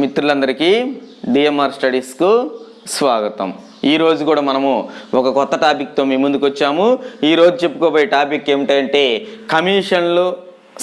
మిత్రులందరికీ డిఎంఆర్ స్టడీస్కు స్వాగతం. ఈరోజు కూడా మనము ఒక కొత్త టాపిక్తో మీ ముందుకు వచ్చాము ఈరోజు చెప్పుకోబోయే టాపిక్ ఏమిటంటే కమిషన్లు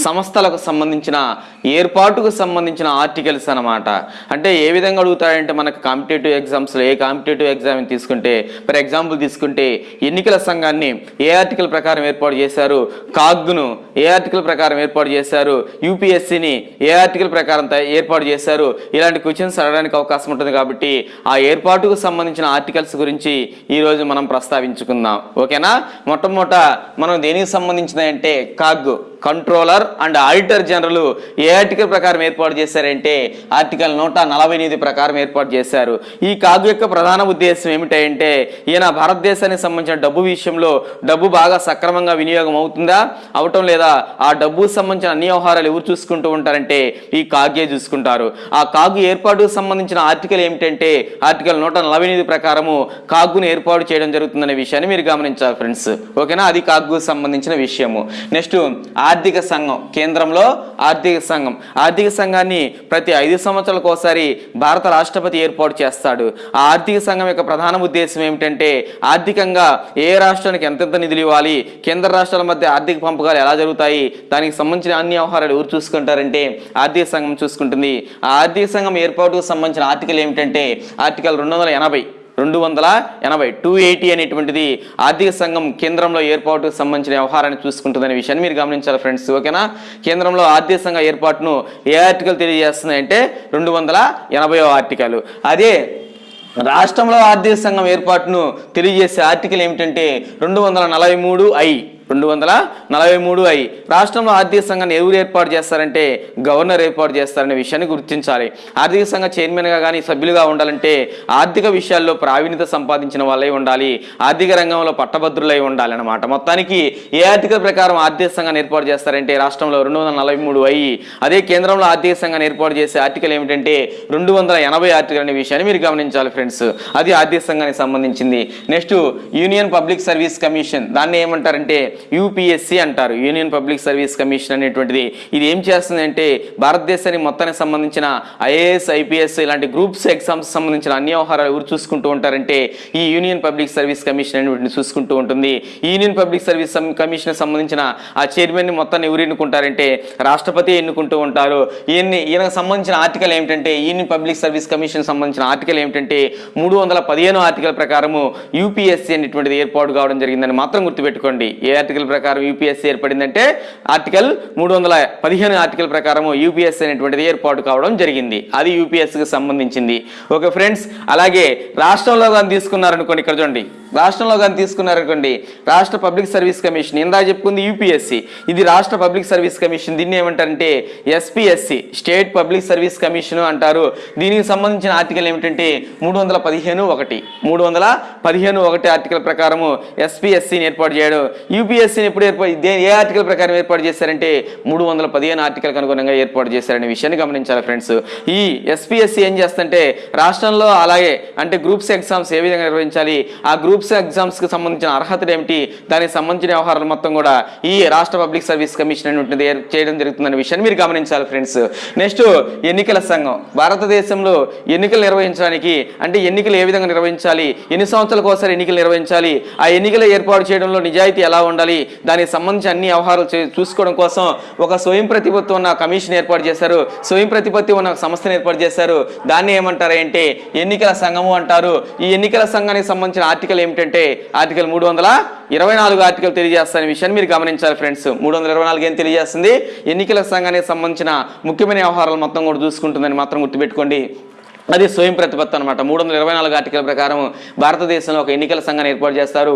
సంస్థలకు సంబంధించిన ఏర్పాటుకు సంబంధించిన ఆర్టికల్స్ అన్నమాట. అంటే ఏ విధంగా అడుగుతారంటే మనకు కాంపిటేటివ్ ఎగ్జామ్స్లో ఏ కాంపిటేటివ్ ఎగ్జామ్ తీసుకుంటే ఫర్ ఎగ్జాంపుల్ తీసుకుంటే ఎన్నికల సంఘాన్ని ఏ ఆర్టికల్ ప్రకారం ఏర్పాటు చేశారు? కాగ్ను ఏ ఆర్టికల్ ప్రకారం ఏర్పాటు చేశారు? యూపీఎస్సిని ఏ ఆర్టికల్ ప్రకారం ఏర్పాటు చేశారు? ఇలాంటి క్వశ్చన్స్ అడగడానికి అవకాశం ఉంటుంది కాబట్టి ఆ ఏర్పాటుకు సంబంధించిన ఆర్టికల్స్ గురించి ఈరోజు మనం ప్రస్తావించుకుందాం. ఓకేనా? మొట్టమొదట మనం దేనికి సంబంధించినాయంటే CAG controller and auditor general A article ప్రకారం ఏర్పాటు చేశారంటే ఆర్టికల్ నూట నలభై ఎనిమిది ప్రకారం ఏర్పాటు చేశారు. ఈ కాగు యొక్క ప్రధాన ఉద్దేశం ఏమిటంటే ఈయన భారతదేశానికి సంబంధించిన డబ్బు విషయంలో డబ్బు బాగా సక్రమంగా వినియోగం అవుతుందా అవటం లేదా ఆ డబ్బుకు సంబంధించిన అన్ని వ్యవహారాలు ఎవరు చూసుకుంటూ ఉంటారంటే ఈ కాగే చూసుకుంటారు. ఆ కాగు ఏర్పాటుకు సంబంధించిన ఆర్టికల్ ఏమిటంటే ఆర్టికల్ నూట నలభై ఎనిమిది ప్రకారము కాగును ఏర్పాటు చేయడం జరుగుతుందనే విషయాన్ని మీరు గమనించాలి ఫ్రెండ్స్. ఓకేనా? అది కాగుకు సంబంధించిన విషయము. నెక్స్ట్ ఆర్థిక సంఘం కేంద్రంలో ఆర్థిక సంఘం. ఆర్థిక సంఘాన్ని ప్రతి ఐదు సంవత్సరాలకు ఒకసారి భారత రాష్ట్రపతి ఏర్పాటు చేస్తాడు. ఆ ఆర్థిక సంఘం యొక్క ప్రధాన ఉద్దేశం ఏమిటంటే ఆర్థికంగా ఏ రాష్ట్రానికి ఎంతెంత నిధులు ఇవ్వాలి కేంద్ర రాష్ట్రాల మధ్య ఆర్థిక పంపకాలు ఎలా జరుగుతాయి దానికి సంబంధించిన అన్ని వ్యవహారాలు ఎవరు చూసుకుంటారంటే ఆర్థిక సంఘం చూసుకుంటుంది. ఆ ఆర్థిక సంఘం ఏర్పాటుకు సంబంధించిన ఆర్టికల్ ఏమిటంటే ఆర్టికల్ రెండు వందల ఎనభై రెండు వందల ఎనభై టూ ఎయిటీ అనేటువంటిది ఆర్థిక సంఘం కేంద్రంలో ఏర్పాటుకు సంబంధించిన వ్యవహారాన్ని చూసుకుంటుందనే విషయాన్ని మీరు గమనించాలి ఫ్రెండ్స్ ఓకేనా? కేంద్రంలో ఆర్థిక సంఘ ఏర్పాటును ఏ ఆర్టికల్ తెలియజేస్తుంది అంటే రెండు వందల ఎనభైవ ఆర్టికల్. అదే రాష్ట్రంలో ఆర్థిక సంఘం ఏర్పాటును తెలియజేసే ఆర్టికల్ ఏమిటంటే రెండు వందల నలభై మూడు ఐ. రెండు వందల నలభై మూడు ఐ. రాష్ట్రంలో ఆర్థిక సంఘాన్ని ఎవరు ఏర్పాటు చేస్తారంటే గవర్నర్ ఏర్పాటు చేస్తారనే విషయాన్ని గుర్తించాలి. ఆర్థిక సంఘ చైర్మన్గా కానీ సభ్యులుగా ఉండాలంటే ఆర్థిక విషయాల్లో ప్రావీణ్యత సంపాదించిన వాళ్ళై ఉండాలి. ఆర్థిక రంగంలో పట్టభద్రులై ఉండాలి అన్నమాట మొత్తానికి ఏ ఆర్థిక ప్రకారం ఆర్థిక సంఘాన్ని ఏర్పాటు చేస్తారంటే రాష్ట్రంలో రెండు వందల నలభై మూడు అయ్యి అదే కేంద్రంలో ఆర్థిక సంఘాన్ని ఏర్పాటు చేసే ఆర్టికల్ ఏమిటంటే రెండు వందల ఎనభై ఆర్టికల్ అనే విషయాన్ని మీరు గమనించాలి ఫ్రెండ్స్. అది ఆర్థిక సంఘానికి సంబంధించింది. Next union public service commission. దాన్ని ఏమంటారంటే యూపీఎస్సి అంటారు. యూనియన్ పబ్లిక్ సర్వీస్ కమిషన్ అనేటువంటిది. ఇది ఏం చేస్తుందంటే భారతదేశానికి మొత్తానికి సంబంధించిన ఐఏఎస్ ఐపీఎస్ ఇలాంటి గ్రూప్స్ ఎగ్జామ్స్ సంబంధించిన అన్ని వ్యవహారాలు ఎవరు చూసుకుంటూ ఉంటారంటే ఈ యూనియన్ పబ్లిక్ సర్వీస్ కమిషన్ అనేటువంటిది చూసుకుంటూ ఉంటుంది. యూనియన్ పబ్లిక్ సర్వీస్ కమిషన్ సంబంధించిన ఆ చైర్మన్ని మొత్తాన్ని ఎవరు ఎన్నుకుంటారంటే రాష్ట్రపతి ఎన్నుకుంటూ ఉంటారు. ఈయన్ని ఈయనకు సంబంధించిన ఆర్టికల్ ఏమిటంటే యూనియన్ పబ్లిక్ సర్వీస్ కమిషన్ సంబంధించిన ఆర్టికల్ ఏమిటంటే మూడు వందల పదిహేను ఆర్టికల్ ప్రకారము యూపీఎస్సీ అనేటువంటిది ఏర్పాటు కావడం జరిగిందని మాత్రం గుర్తుపెట్టుకోండి. ఏ ఆర్టికల్ ప్రకారం యూపీఎస్సీ ఏర్పడిందంటే ఆర్టికల్ మూడు వందల పదిహేను ఆర్టికల్ ప్రకారం యూపీఎస్సీ అనేటువంటిది ఏర్పాటు కావడం జరిగింది. అది యూపీఎస్సీకి సంబంధించింది. ఓకే ఫ్రెండ్స్ అలాగే రాష్ట్రంలో కానీ తీసుకున్నారనుకోండి ఇక్కడ చూడండి. రాష్ట్రంలో కానీ తీసుకున్నారనుకోండి రాష్ట్ర పబ్లిక్ సర్వీస్ కమిషన్ ఇందా చెప్పుకుంది యూపీఎస్సీ ఇది రాష్ట్ర పబ్లిక్ సర్వీస్ కమిషన్. దీన్ని ఏమంటారంటే SPSC state public service commission అంటారు. దీనికి సంబంధించిన ఆర్టికల్ ఏమిటంటే మూడు వందల పదిహేను ఒకటి. మూడు వందల పదిహేను ఒకటి ఆర్టికల్ ప్రకారము ఎస్పీఎస్సీని ఏర్పాటు చేయడం. యూపీఎస్సీని ఎప్పుడు ఏర్పాటు దే- ఏ ఆర్టికల్ ప్రకారం ఏర్పాటు చేశారంటే మూడు వందల పదిహేను ఆర్టికల్కి అనుగుణంగా ఏర్పాటు చేశారనే విషయాన్ని గమనించాలి ఫ్రెండ్స్. ఈ ఎస్పీఎస్సీ ఏం చేస్తుంటే రాష్ట్రంలో అలాగే అంటే గ్రూప్స్ ఎగ్జామ్స్ ఏ విధంగా నిర్వహించాలి ఆ గ్రూప్స్ ఎగ్జామ్స్కి సంబంధించిన అర్హతలు ఏమిటి దానికి సంబంధించిన వ్యవహారాలు మొత్తం కూడా ఈ రాష్ట్ర పబ్లిక్ సర్వీస్ కమిషన్ అని ఉంటుంది చేయడం జరుగుతుందనే విషయాన్ని మీరు గమనించాలి ఫ్రెండ్స్. నెక్స్ట్ ఎన్నికల సంఘం భారతదేశంలో ఎన్నికలు నిర్వహించడానికి అంటే ఎన్నికలు ఏ విధంగా నిర్వహించాలి ఎన్ని సంవత్సరాలకు ఒకసారి ఎన్నికలు నిర్వహించాలి ఆ ఎన్నికలు ఏర్పాటు చేయడంలో నిజాయితీ ఎలా ఉండాలి దానికి సంబంధించి అన్ని వ్యవహారాలు చూసుకోవడం కోసం ఒక స్వయం ప్రతిపత్తి ఉన్న కమిషన్ ఏర్పాటు చేశారు. స్వయం ప్రతిపత్తి ఉన్న సంస్థను ఏర్పాటు చేశారు. దాన్ని ఏమంటారు అంటే ఎన్నికల సంఘము అంటారు. ఈ ఎన్నికల సంఘానికి సంబంధించిన ఆర్టికల్ ఏమిటంటే ఆర్టికల్ మూడు వందల ఇరవై నాలుగు ఆర్టికల్ తెలియజేస్తానే విషయాన్ని మీరు గమనించాలి ఫ్రెండ్స్. మూడు వందల ఇరవై నాలుగు ఏం తెలియజేస్తుంది? ఎన్నికల సంఘానికి సంబంధించిన ముఖ్యమైన వ్యవహారాలు మొత్తం కూడా చూసుకుంటుందని మాత్రం గుర్తుపెట్టుకోండి. అది స్వయం ప్రతిపత్తి అనమాట మూడు వందల ఇరవై నాలుగు ఆర్టికల్ ప్రకారం భారతదేశంలో ఒక ఎన్నికల సంఘాన్ని ఏర్పాటు చేస్తారు.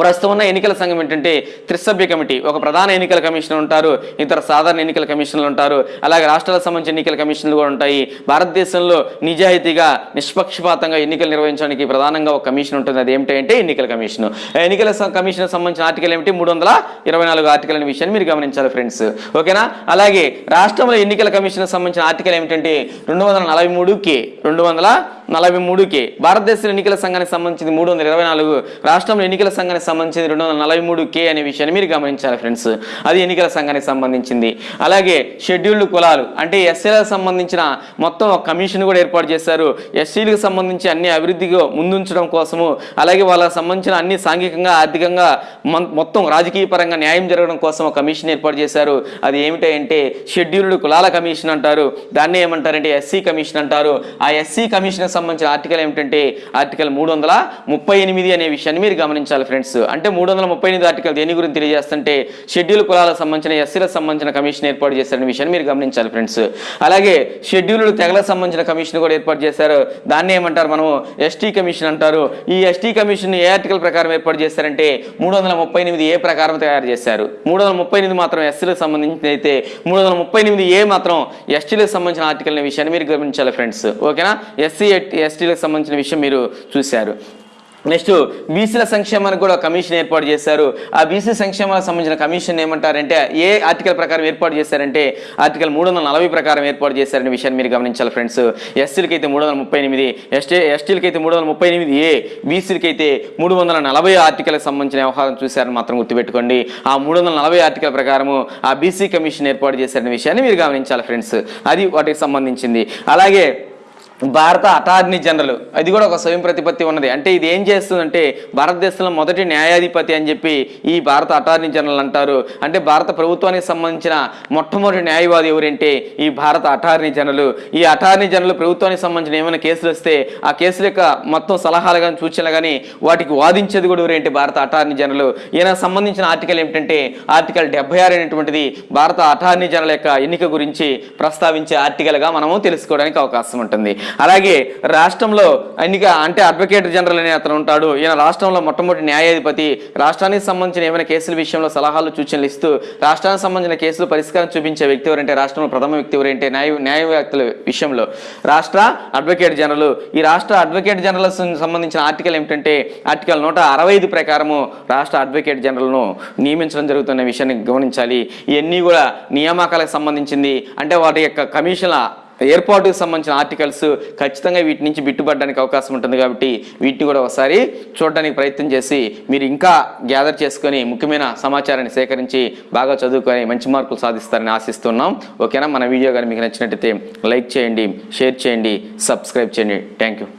ప్రస్తుతం ఉన్న ఎన్నికల సంఘం ఏంటంటే త్రిసభ్య కమిటీ. ఒక ప్రధాన ఎన్నికల కమిషనర్ ఉంటారు ఇతర సాధారణ ఎన్నికల కమిషన్లు ఉంటారు అలాగే రాష్ట్రాలకు సంబంధించిన ఎన్నికల కమిషన్లు కూడా ఉంటాయి. భారతదేశంలో నిజాయితీగా నిష్పక్షపాతంగా ఎన్నికలు నిర్వహించడానికి ప్రధానంగా ఒక కమిషన్ ఉంటుంది. అది ఏమిటంటే ఎన్నికల కమిషన్ ఎన్నికల కమిషన్ సంబంధించిన ఆర్టికల్ ఏమిటి? మూడు వందల ఇరవై నాలుగు ఆర్టికల్ అనే విషయాన్ని మీరు గమనించాలి ఫ్రెండ్స్. ఓకేనా? అలాగే రాష్ట్రంలో ఎన్నికల కమిషన్ సంబంధించిన ఆర్టికల్ ఏమిటంటే రెండు వందల నలభై మూడు కే రెండు వందల నలభై మూడు కే భారతదేశంలో ఎన్నికల సంఘానికి సంబంధించింది మూడు వందల ఇరవై నాలుగు రాష్ట్రంలో ఎన్నికల సంఘానికి సంబంధించింది రెండు వందల నలభై మూడు కే అనే విషయాన్ని మీరు గమనించాలి ఫ్రెండ్స్. అది ఎన్నికల సంఘానికి సంబంధించింది. అలాగే షెడ్యూల్డ్ కులాలు అంటే ఎస్సీలకు సంబంధించిన మొత్తం కమిషన్ కూడా ఏర్పాటు చేశారు. ఎస్సీలకు సంబంధించి అన్ని అభివృద్ధిగా ముందుంచడం కోసము అలాగే వాళ్ళకి సంబంధించిన అన్ని సాంఘికంగా ఆర్థికంగా మొత్తం రాజకీయ పరంగా న్యాయం జరగడం కోసం ఒక కమిషన్ ఏర్పాటు చేశారు. అది ఏమిటంటే షెడ్యూల్డ్ కులాల కమిషన్ అంటారు. దాన్ని ఏమంటారంటే ఎస్సీ కమిషన్ అంటారు. ఆ ఎస్సీ కమిషన్కి సంబంధించిన ఆర్టికల్ ఏమిటంటే ఆర్టికల్ మూడు వందల ముప్పై ఎనిమిది అనే విషయాన్ని మీరు గమనించాలి ఫ్రెండ్స్. అంటే మూడు వందల ముప్పై ఎనిమిది ఆర్టికల్ దేని గురించి తెలియజేస్తుంటే షెడ్యూల్ కులాలకు సంబంధించిన ఎస్సీలకు సంబంధించిన కమిషన్ ఏర్పాటు చేశారనే విషయాన్ని మీరు గమనించాలి ఫ్రెండ్స్. అలాగే షెడ్యూల్డ్ తెగలకు సంబంధించిన కమిషన్ కూడా ఏర్పాటు చేశారు. దాన్ని ఏమంటారు మనము? ఎస్టీ కమిషన్ అంటారు. ఈ ఎస్టీ కమిషన్ ఏ ఆర్టికల్ ప్రకారం ఏర్పాటు చేశారంటే మూడు వందల ముప్పై ఎనిమిది ఏ ప్రకారం తయారు చేశారు. మూడు వందల ముప్పై ఎనిమిది మాత్రం ఎస్సీలకు సంబంధించి అయితే మూడు వందల ముప్పై ఎనిమిది ఏ మాత్రం ఎస్టీలకు సంబంధించిన ఆర్టికల్ అనే విషయాన్ని మీరు గమనించాలి ఫ్రెండ్స్. ఓకేనా? ఎస్సీ ఎస్టీలకు సంబంధించిన విషయం మీరు చూశారు. నెక్స్ట్ బీసీల సంక్షేమానికి కూడా కమిషన్ ఏర్పాటు చేశారు. ఆ బీసీ సంక్షేమాలకు సంబంధించిన కమిషన్ ఏమంటారంటే ఏ ఆర్టికల్ ప్రకారం ఏర్పాటు చేశారంటే ఆర్టికల్ మూడు వందల నలభై ప్రకారం ఏర్పాటు చేశారనే విషయాన్ని మీరు గమనించాలి ఫ్రెండ్స్. ఎస్సీలకి అయితే మూడు వందల ముప్పై ఎనిమిది ఎస్టీ ఎస్టీలకి అయితే మూడు వందల ముప్పై ఎనిమిది ఏ బీసీలకి అయితే మూడు వందల నలభై ఆర్టికల్కి సంబంధించిన వ్యవహారం చూశారని మాత్రం గుర్తుపెట్టుకోండి. ఆ మూడు వందల నలభై ఆర్టికల్ ప్రకారము ఆ బీసీ కమిషన్ ఏర్పాటు చేశారనే విషయాన్ని మీరు గమనించాలి ఫ్రెండ్స్. అది వాటికి సంబంధించింది. అలాగే భారత అటార్నీ జనరల్. అది కూడా ఒక స్వయం ప్రతిపత్తి ఉన్నది. అంటే ఇది ఏం చేస్తుందంటే భారతదేశంలో మొదటి న్యాయాధిపతి అని చెప్పి ఈ భారత అటార్నీ జనరల్ అంటారు. అంటే భారత ప్రభుత్వానికి సంబంధించిన మొట్టమొదటి న్యాయవాది ఎవరంటే ఈ భారత అటార్నీ జనరల్. ఈ అటార్నీ జనరల్ ప్రభుత్వానికి సంబంధించిన ఏమైనా కేసులు వస్తే ఆ కేసుల యొక్క మొత్తం సలహాలు కానీ సూచనలు కానీ వాటికి వాదించేది కూడా ఎవరంటే భారత అటార్నీ జనరల్. ఈయన సంబంధించిన ఆర్టికల్ ఏమిటంటే ఆర్టికల్ డెబ్బై ఆరు అనేటువంటిది భారత అటార్నీ జనరల్ యొక్క ఎన్నిక గురించి ప్రస్తావించే ఆర్టికల్గా మనము తెలుసుకోవడానికి అవకాశం ఉంటుంది. అలాగే రాష్ట్రంలో ఎన్నిక అంటే అడ్వకేట్ జనరల్ అనే అతను ఉంటాడు. ఈయన రాష్ట్రంలో మొట్టమొదటి న్యాయాధిపతి. రాష్ట్రానికి సంబంధించిన ఏమైనా కేసుల విషయంలో సలహాలు సూచనలు ఇస్తూ రాష్ట్రానికి సంబంధించిన కేసులు పరిష్కారం చూపించే వ్యక్తి ఎవరంటే రాష్ట్రంలో ప్రథమ వ్యక్తి ఎవరంటే న్యాయ న్యాయవ్యాక్తుల విషయంలో రాష్ట్ర అడ్వకేట్ జనరల్ ఈ రాష్ట్ర అడ్వకేట్ జనరల్ సంబంధించిన ఆర్టికల్ ఏమిటంటే ఆర్టికల్ నూట అరవై ఐదు ప్రకారము రాష్ట్ర అడ్వకేట్ జనరల్ను నియమించడం జరుగుతున్న విషయాన్ని గమనించాలి. ఇవన్నీ కూడా నియామకాలకు సంబంధించింది. అంటే వాటి యొక్క కమిషన్ల ఏర్పాటుకు సంబంధించిన ఆర్టికల్స్ ఖచ్చితంగా వీటి నుంచి బిట్టుపడడానికి అవకాశం ఉంటుంది కాబట్టి వీటిని కూడా ఒకసారి చూడడానికి ప్రయత్నం చేసి మీరు ఇంకా గ్యాదర్ చేసుకొని ముఖ్యమైన సమాచారాన్ని సేకరించి బాగా చదువుకొని మంచి మార్కులు సాధిస్తారని ఆశిస్తున్నాం. ఓకేనా? మన వీడియో కానీ మీకు నచ్చినట్టయితే లైక్ చేయండి షేర్ చేయండి సబ్స్క్రైబ్ చేయండి. Thank you